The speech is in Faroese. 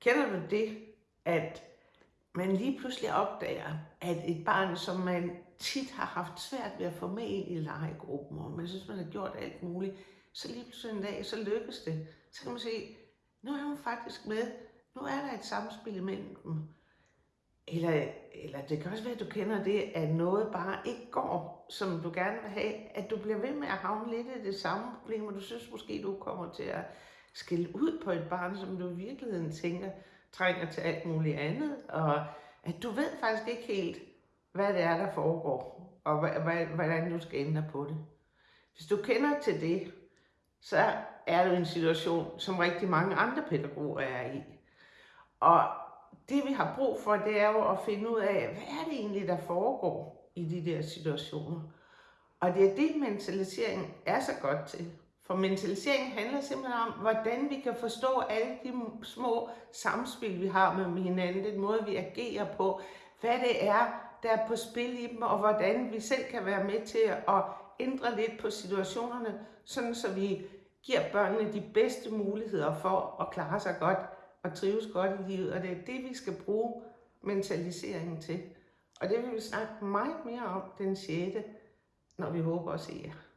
Kender du det, at man lige pludselig opdager, at et barn, som man tit har haft svært ved at få med ind i legegruppen, og man synes, man har gjort alt muligt, så lige pludselig en dag, så lykkes det. Så kan man se, nu er hun faktisk med, nu er der et samspil imellem dem. Eller, eller det kan også være, at du kender det, at noget bare ikke går, som du gerne vil have, at du bliver ved med at havne lidt i det samme problem, og du synes måske, du kommer til at skille ud på et barn, som du i virkeligheden tænker, trænger til alt muligt andet, og at du ved faktisk ikke helt, hvad det er, der foregår, og hvordan du skal ændre på det. Hvis du kender til det, så er du en situation, som rigtig mange andre pædagoger er i. Og det vi har brug for, det er jo at finde ud af, hvad er det egentlig, der foregår i de der situationer. Og det er det, mentalisering er så godt til. For mentalisering handler simpelthen om, hvordan vi kan forstå alle de små samspil, vi har med hinanden, den måde, vi agerer på, hvad det er, der er på spil i dem, og hvordan vi selv kan være med til at ændre lidt på situationerne, sådan så vi giver børnene de bedste muligheder for at klare sig godt og trives godt i livet, og det er det, vi skal bruge mentaliseringen til. Og det vil vi snakke meget mere om den 6. når vi håber at se jer.